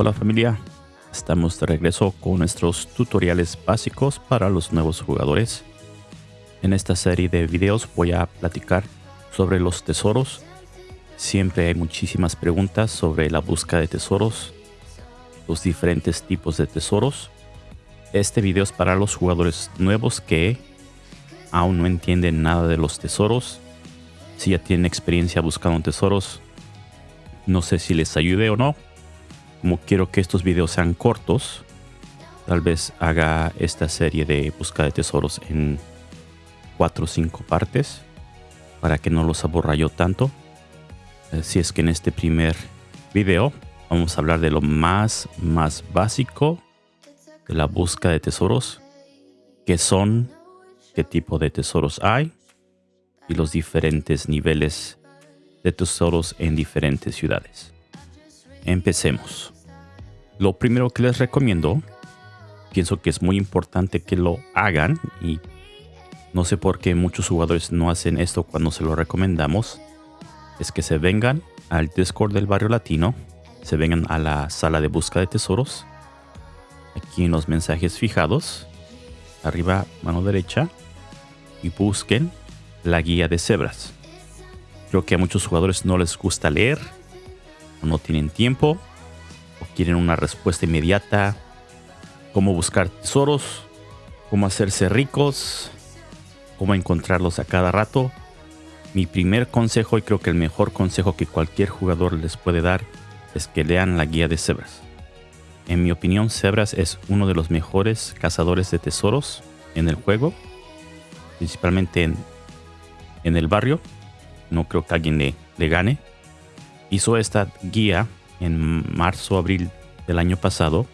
Hola familia, estamos de regreso con nuestros tutoriales básicos para los nuevos jugadores. En esta serie de videos voy a platicar sobre los tesoros. Siempre hay muchísimas preguntas sobre la búsqueda de tesoros, los diferentes tipos de tesoros. Este video es para los jugadores nuevos que aún no entienden nada de los tesoros. Si ya tienen experiencia buscando tesoros, no sé si les ayude o no como quiero que estos videos sean cortos, tal vez haga esta serie de búsqueda de tesoros en 4 o 5 partes para que no los aburra yo tanto. Así es que en este primer video vamos a hablar de lo más, más básico de la búsqueda de tesoros, qué son, qué tipo de tesoros hay y los diferentes niveles de tesoros en diferentes ciudades. Empecemos. Lo primero que les recomiendo, pienso que es muy importante que lo hagan y no sé por qué muchos jugadores no hacen esto cuando se lo recomendamos, es que se vengan al Discord del barrio latino, se vengan a la sala de búsqueda de tesoros, aquí en los mensajes fijados, arriba mano derecha, y busquen la guía de cebras. Creo que a muchos jugadores no les gusta leer no tienen tiempo o quieren una respuesta inmediata, cómo buscar tesoros, cómo hacerse ricos, cómo encontrarlos a cada rato. Mi primer consejo y creo que el mejor consejo que cualquier jugador les puede dar es que lean la guía de Zebras. En mi opinión, Zebras es uno de los mejores cazadores de tesoros en el juego, principalmente en, en el barrio. No creo que alguien le, le gane hizo esta guía en marzo abril del año pasado.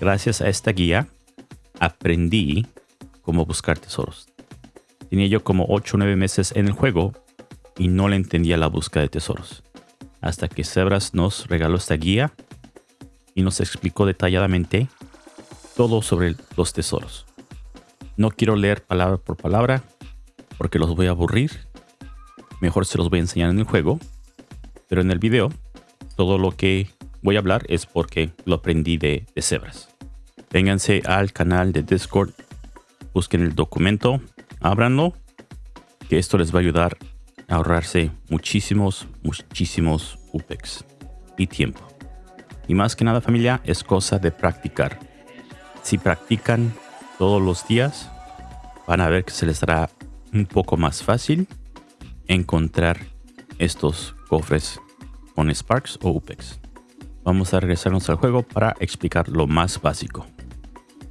Gracias a esta guía aprendí cómo buscar tesoros. Tenía yo como 8 o 9 meses en el juego y no le entendía la búsqueda de tesoros. Hasta que Zebras nos regaló esta guía y nos explicó detalladamente todo sobre los tesoros. No quiero leer palabra por palabra porque los voy a aburrir. Mejor se los voy a enseñar en el juego pero en el video, todo lo que voy a hablar es porque lo aprendí de, de. Vénganse al canal de Discord, busquen el documento, ábranlo, que esto les va a ayudar a ahorrarse muchísimos, muchísimos UPEX y tiempo. Y más que nada familia, es cosa de practicar. Si practican todos los días, van a ver que se les hará un poco más fácil encontrar estos cofres con Sparks o UPEX. Vamos a regresarnos al juego para explicar lo más básico.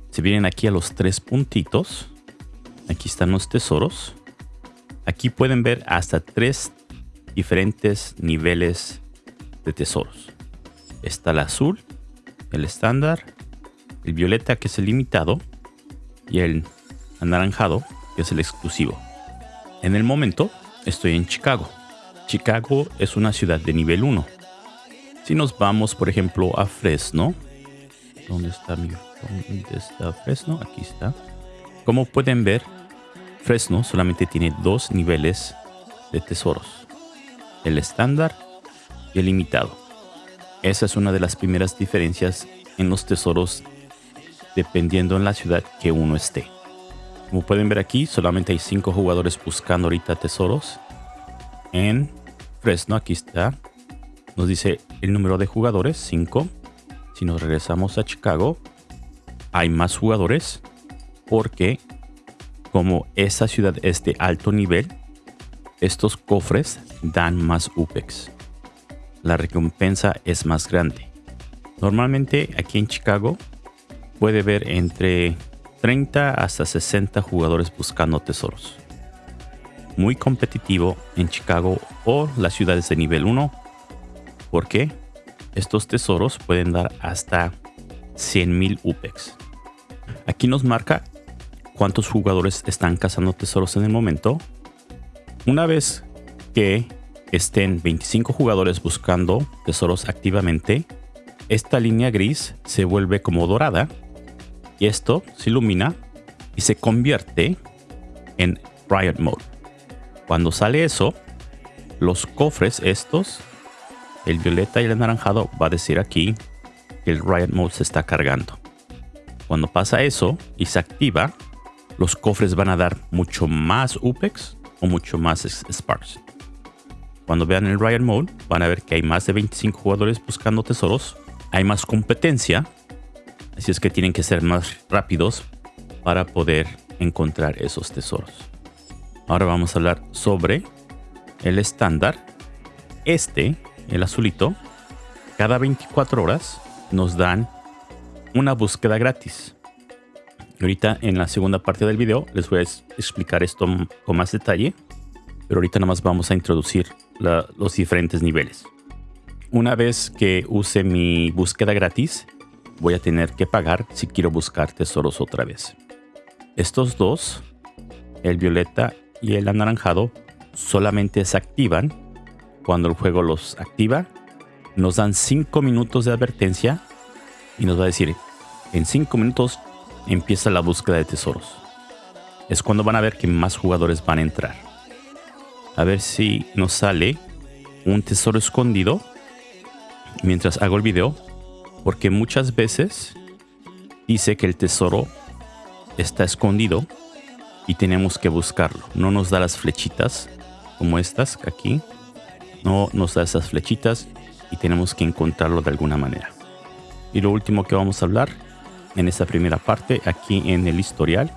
Si vienen aquí a los tres puntitos, aquí están los tesoros. Aquí pueden ver hasta tres diferentes niveles de tesoros. Está el azul, el estándar, el violeta que es el limitado y el anaranjado que es el exclusivo. En el momento estoy en Chicago. Chicago es una ciudad de nivel 1. Si nos vamos, por ejemplo, a Fresno. ¿Dónde está mi ¿Dónde está Fresno? Aquí está. Como pueden ver, Fresno solamente tiene dos niveles de tesoros. El estándar y el limitado. Esa es una de las primeras diferencias en los tesoros dependiendo en la ciudad que uno esté. Como pueden ver aquí, solamente hay cinco jugadores buscando ahorita tesoros en Fresno, aquí está. Nos dice el número de jugadores, 5. Si nos regresamos a Chicago, hay más jugadores porque como esa ciudad es de alto nivel, estos cofres dan más UPEX. La recompensa es más grande. Normalmente aquí en Chicago puede ver entre 30 hasta 60 jugadores buscando tesoros muy competitivo en Chicago o las ciudades de nivel 1 porque estos tesoros pueden dar hasta 100.000 UPEX. Aquí nos marca cuántos jugadores están cazando tesoros en el momento. Una vez que estén 25 jugadores buscando tesoros activamente, esta línea gris se vuelve como dorada y esto se ilumina y se convierte en Riot Mode. Cuando sale eso, los cofres estos, el violeta y el anaranjado va a decir aquí que el Riot Mode se está cargando. Cuando pasa eso y se activa, los cofres van a dar mucho más UPEX o mucho más Sparks. Cuando vean el Riot Mode, van a ver que hay más de 25 jugadores buscando tesoros, hay más competencia, así es que tienen que ser más rápidos para poder encontrar esos tesoros. Ahora vamos a hablar sobre el estándar. Este, el azulito, cada 24 horas nos dan una búsqueda gratis. Ahorita en la segunda parte del video les voy a explicar esto con más detalle. Pero ahorita nada más vamos a introducir los diferentes niveles. Una vez que use mi búsqueda gratis, voy a tener que pagar si quiero buscar tesoros otra vez. Estos dos, el violeta y el anaranjado, solamente se activan cuando el juego los activa. Nos dan 5 minutos de advertencia y nos va a decir, en 5 minutos empieza la búsqueda de tesoros. Es cuando van a ver que más jugadores van a entrar. A ver si nos sale un tesoro escondido mientras hago el video. Porque muchas veces dice que el tesoro está escondido y tenemos que buscarlo. No nos da las flechitas como estas aquí. No nos da esas flechitas y tenemos que encontrarlo de alguna manera. Y lo último que vamos a hablar en esta primera parte, aquí en el historial,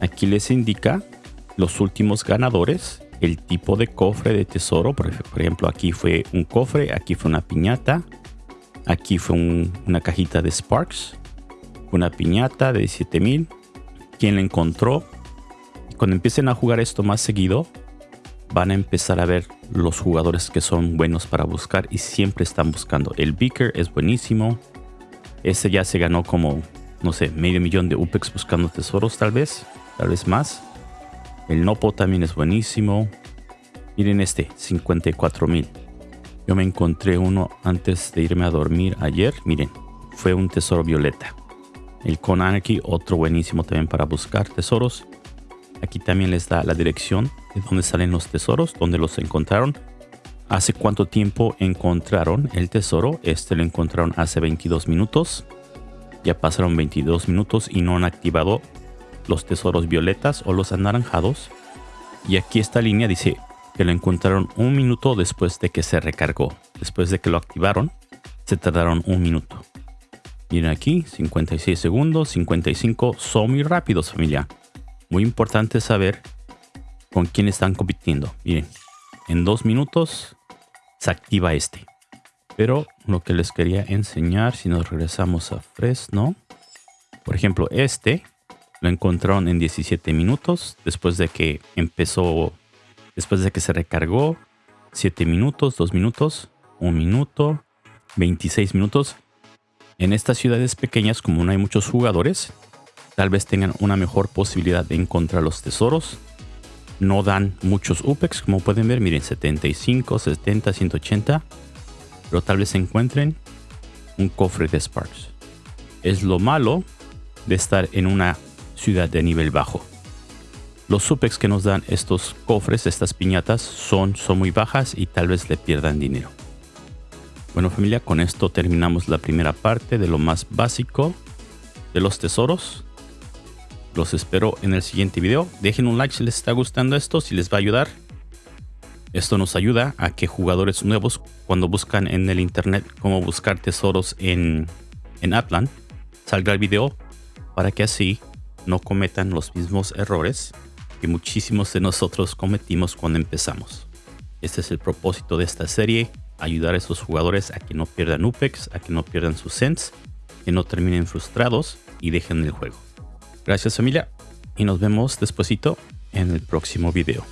aquí les indica los últimos ganadores, el tipo de cofre de tesoro. Por ejemplo, aquí fue un cofre, aquí fue una piñata, aquí fue una cajita de Sparks, una piñata de 7000. Quien la encontró. Cuando empiecen a jugar esto más seguido, van a empezar a ver los jugadores que son buenos para buscar y siempre están buscando. El Beaker es buenísimo. Ese ya se ganó como, no sé, medio millón de UPEX buscando tesoros tal vez. Tal vez más. El Nopo también es buenísimo. Miren este, 54 mil. Yo me encontré uno antes de irme a dormir ayer. Miren, fue un tesoro violeta. El Con Anarchy, otro buenísimo también para buscar tesoros. Aquí también les da la dirección de dónde salen los tesoros, dónde los encontraron hace cuánto tiempo encontraron el tesoro. Este lo encontraron hace 22 minutos. Ya pasaron 22 minutos y no han activado los tesoros violetas o los anaranjados. Y aquí esta línea dice que lo encontraron un minuto después de que se recargó. Después de que lo activaron, se tardaron un minuto. Miren aquí, 56 segundos, 55. Son muy rápidos, familia. Muy importante saber con quién están compitiendo. Miren, en dos minutos activa este. Pero lo que les quería enseñar, si nos regresamos a Fresno, por ejemplo, este lo encontraron en 17 minutos después de que empezó, después de que se recargó, 7 minutos, 2 minutos, 1 minuto, 26 minutos. En estas ciudades pequeñas, como no hay muchos jugadores, tal vez tengan una mejor posibilidad de encontrar los tesoros no dan muchos UPEX, como pueden ver, miren, 75, 70, 180, pero tal vez encuentren un cofre de Sparks. Es lo malo de estar en una ciudad de nivel bajo. Los UPEX que nos dan estos cofres, estas piñatas, son, son muy bajas y tal vez le pierdan dinero. Bueno familia, con esto terminamos la primera parte de lo más básico de los tesoros. Los espero en el siguiente video. Dejen un like si les está gustando esto, si les va a ayudar. Esto nos ayuda a que jugadores nuevos, cuando buscan en el internet cómo buscar tesoros en, en Atlan, salga el video para que así no cometan los mismos errores que muchísimos de nosotros cometimos cuando empezamos. Este es el propósito de esta serie, ayudar a esos jugadores a que no pierdan UPEX, a que no pierdan sus sense, que no terminen frustrados y dejen el juego. Gracias familia y nos vemos despuesito en el próximo video.